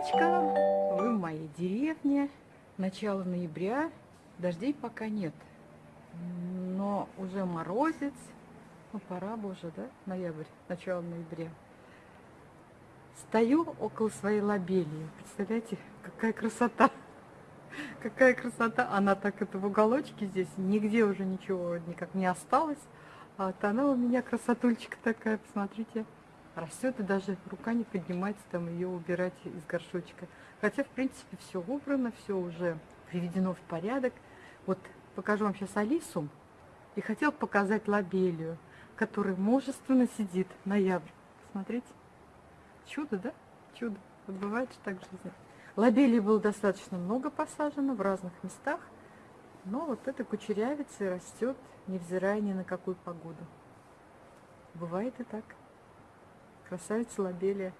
девочка, вы в моей деревне. Начало ноября, дождей пока нет. Но уже морозец. Ну, пора бы уже, да? Ноябрь, начало ноября. Стою около своей лобелии. Представляете, какая красота. Какая красота. Она так это в уголочке здесь. Нигде уже ничего никак не осталось. А вот она у меня красотульчика такая, посмотрите растет, и даже рука не поднимается там ее убирать из горшочка. Хотя, в принципе, все убрано, все уже приведено в порядок. Вот покажу вам сейчас Алису. И хотел показать лобелию, которая мужественно сидит. Ноябрь. Смотрите. Чудо, да? Чудо. Вот бывает же так в жизни. Лобелии было достаточно много посажено в разных местах. Но вот эта кучерявица растет, невзирая ни на какую погоду. Бывает и так красавица лобелия.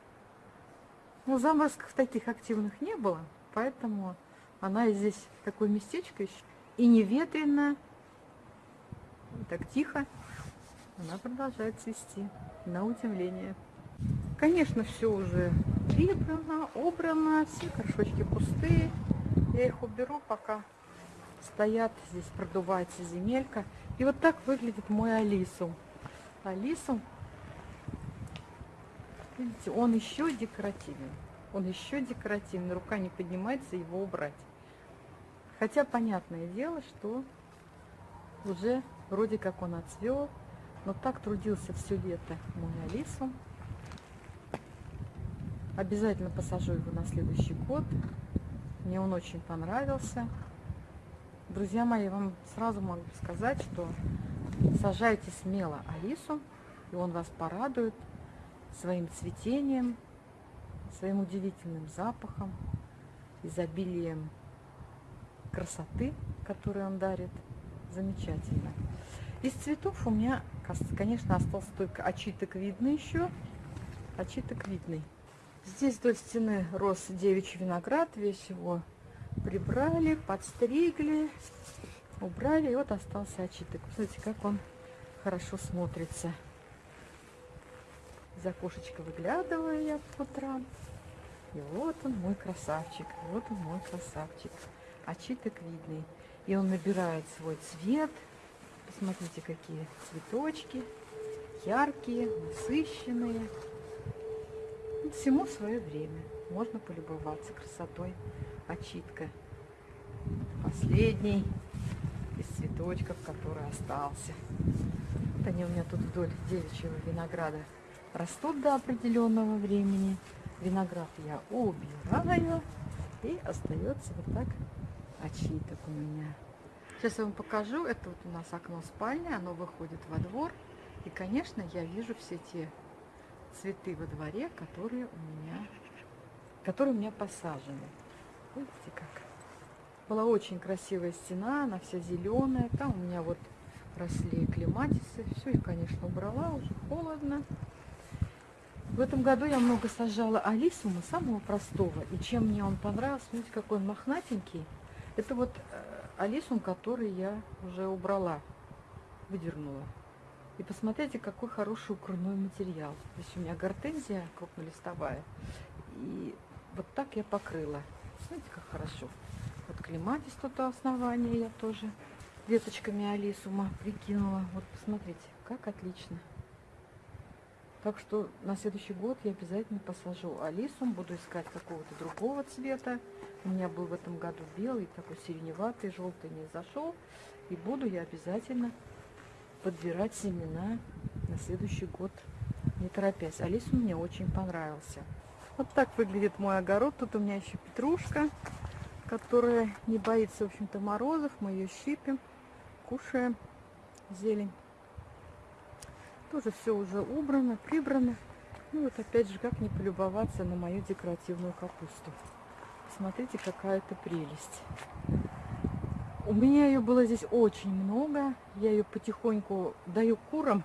Ну, заморозков таких активных не было, поэтому она здесь такое местечко еще. И не ветрено, и так тихо. Она продолжает цвести, на удивление. Конечно, все уже прибрано, убрано, все горшочки пустые. Я их уберу, пока стоят, здесь продувается земелька. И вот так выглядит мой Алису. Алису Видите, он еще декоративен. Он еще декоративный. Рука не поднимается его убрать. Хотя понятное дело, что уже вроде как он отцвел. Но так трудился все лето мой Алису. Обязательно посажу его на следующий год. Мне он очень понравился. Друзья мои, я вам сразу могу сказать, что сажайте смело Алису, и он вас порадует своим цветением, своим удивительным запахом, изобилием красоты, которую он дарит. Замечательно. Из цветов у меня, конечно, остался только очиток видный еще. Очиток видный. Здесь вдоль стены рос девичий виноград. Весь его прибрали, подстригли, убрали. И вот остался очиток. Смотрите, как он хорошо смотрится. Из окошечка выглядываю я по утрам. И вот он мой красавчик, вот он мой красавчик. Очиток видный. И он набирает свой цвет. Посмотрите, какие цветочки. Яркие, насыщенные. Всему свое время. Можно полюбоваться красотой очитка. Последний из цветочков, который остался. Вот они у меня тут вдоль девичьего винограда растут до определенного времени. Виноград я убираю. И остается вот так очиток у меня. Сейчас я вам покажу. Это вот у нас окно спальни. Оно выходит во двор. И, конечно, я вижу все те цветы во дворе, которые у меня, которые у меня посажены. Видите как? Была очень красивая стена, она вся зеленая. Там у меня вот росли клематисы. Все их, конечно, убрала, уже холодно. В этом году я много сажала алисума, самого простого. И чем мне он понравился, смотрите, какой он мохнатенький. Это вот э, алисум, который я уже убрала, выдернула. И посмотрите, какой хороший укрывной материал. Здесь у меня гортензия крупнолистовая. И вот так я покрыла. Смотрите, как хорошо. Вот клематис тут у основания я тоже веточками алисума прикинула. Вот посмотрите, как отлично. Так что на следующий год я обязательно посажу алису, буду искать какого-то другого цвета. У меня был в этом году белый, такой сиреневатый, желтый не зашел. И буду я обязательно подбирать семена на следующий год, не торопясь. Алису мне очень понравился. Вот так выглядит мой огород. Тут у меня еще петрушка, которая не боится, в общем-то, морозов. Мы ее щипим, кушаем зелень. Тоже все уже убрано, прибрано. Ну вот опять же, как не полюбоваться на мою декоративную капусту. Смотрите, какая это прелесть. У меня ее было здесь очень много. Я ее потихоньку даю курам,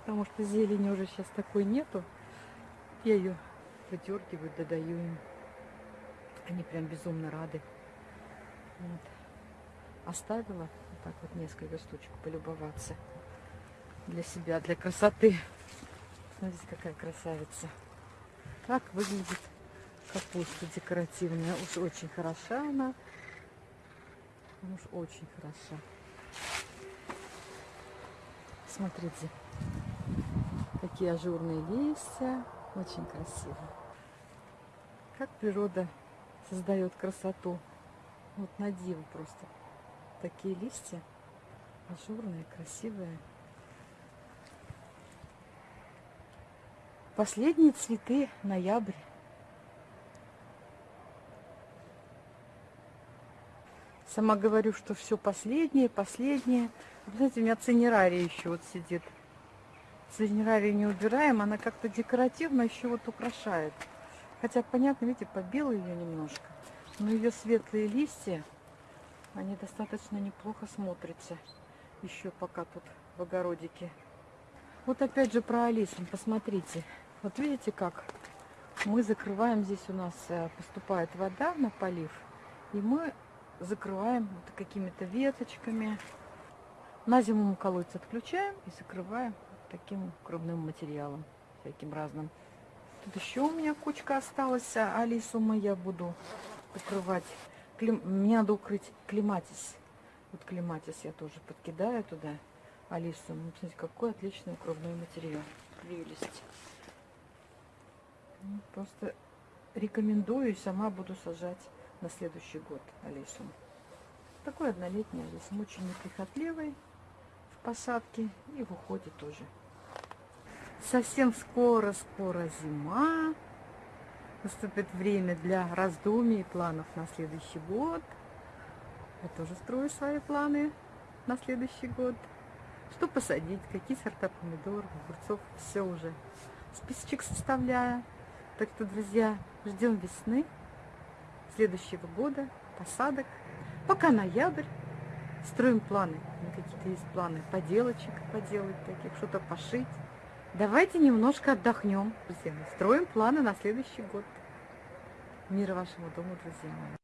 потому что зелени уже сейчас такой нету. Я ее выдергиваю, додаю им. Они прям безумно рады. Вот. Оставила вот так вот несколько штучек полюбоваться для себя, для красоты. Смотрите, какая красавица. Так выглядит Капуста декоративная. Уж очень хороша она. Уж очень хороша. Смотрите, какие ажурные листья. Очень красиво. Как природа создает красоту. Вот на диву просто. Такие листья ажурные, красивые. Последние цветы ноябрь. Сама говорю, что все последнее, последнее. Вы знаете, у меня цинерария еще вот сидит. Цинерарию не убираем, она как-то декоративно еще вот украшает. Хотя, понятно, видите, побила ее немножко. Но ее светлые листья, они достаточно неплохо смотрятся. Еще пока тут в огородике. Вот опять же про Алису, посмотрите. Вот видите как? Мы закрываем, здесь у нас э, поступает вода на полив. И мы закрываем вот какими-то веточками. На зиму мы колодец отключаем и закрываем таким крупным материалом, всяким разным. Тут еще у меня кучка осталась. А Алису мы я буду укрывать. Клим... Мне надо укрыть климатис. Вот климатис я тоже подкидаю туда. Алису. Ну, смотрите, какой отличный укрывной материал. Прелесть. Просто рекомендую и сама буду сажать на следующий год Алису. Такой однолетний Алисом, очень неприхотливый в посадке и в уходе тоже. Совсем скоро-скоро зима. Наступит время для раздумий и планов на следующий год. Я тоже строю свои планы на следующий год. Что посадить, какие сорта помидоров, огурцов, все уже. Списочек составляю. Так что, друзья, ждем весны следующего года, посадок. Пока ноябрь. Строим планы. Какие-то есть планы поделочек поделать таких, что-то пошить. Давайте немножко отдохнем, друзья. Строим планы на следующий год. Мира вашему дому, друзья мои.